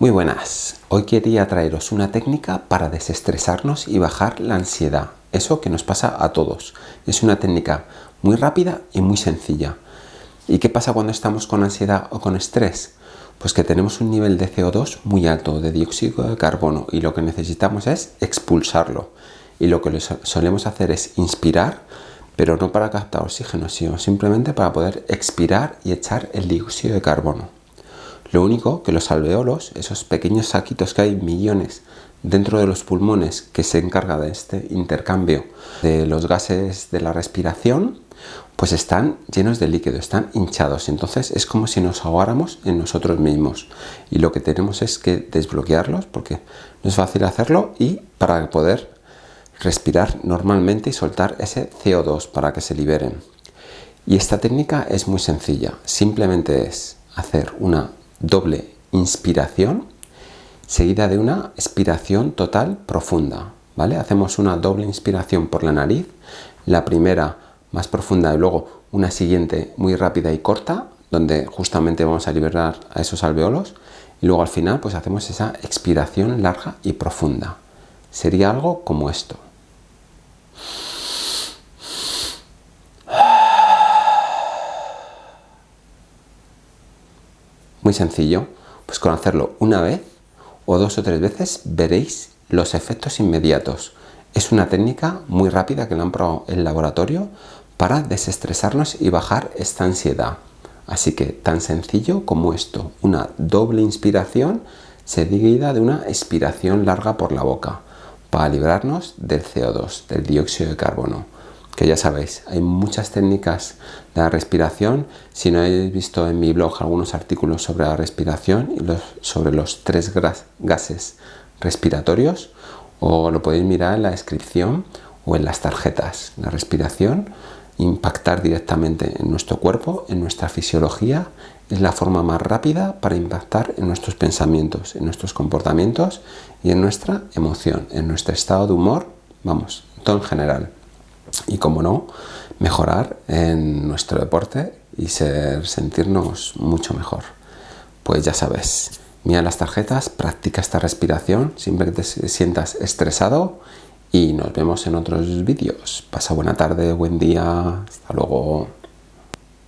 Muy buenas, hoy quería traeros una técnica para desestresarnos y bajar la ansiedad, eso que nos pasa a todos. Es una técnica muy rápida y muy sencilla. ¿Y qué pasa cuando estamos con ansiedad o con estrés? Pues que tenemos un nivel de CO2 muy alto, de dióxido de carbono, y lo que necesitamos es expulsarlo. Y lo que solemos hacer es inspirar, pero no para captar oxígeno, sino simplemente para poder expirar y echar el dióxido de carbono. Lo único que los alveolos, esos pequeños saquitos que hay millones dentro de los pulmones que se encarga de este intercambio de los gases de la respiración, pues están llenos de líquido, están hinchados. Entonces es como si nos ahogáramos en nosotros mismos. Y lo que tenemos es que desbloquearlos porque no es fácil hacerlo y para poder respirar normalmente y soltar ese CO2 para que se liberen. Y esta técnica es muy sencilla. Simplemente es hacer una doble inspiración seguida de una expiración total profunda. ¿vale? Hacemos una doble inspiración por la nariz, la primera más profunda y luego una siguiente muy rápida y corta, donde justamente vamos a liberar a esos alveolos y luego al final pues hacemos esa expiración larga y profunda. Sería algo como esto. Muy sencillo, pues con hacerlo una vez o dos o tres veces veréis los efectos inmediatos. Es una técnica muy rápida que la han probado en laboratorio para desestresarnos y bajar esta ansiedad. Así que tan sencillo como esto, una doble inspiración seguida de una expiración larga por la boca para librarnos del CO2, del dióxido de carbono que ya sabéis, hay muchas técnicas de la respiración. Si no habéis visto en mi blog algunos artículos sobre la respiración y sobre los tres gases respiratorios, o lo podéis mirar en la descripción o en las tarjetas. La respiración, impactar directamente en nuestro cuerpo, en nuestra fisiología, es la forma más rápida para impactar en nuestros pensamientos, en nuestros comportamientos y en nuestra emoción, en nuestro estado de humor, vamos, todo en general y, como no, mejorar en nuestro deporte y ser, sentirnos mucho mejor. Pues ya sabes, mira las tarjetas, practica esta respiración siempre que te sientas estresado y nos vemos en otros vídeos. Pasa buena tarde, buen día, hasta luego.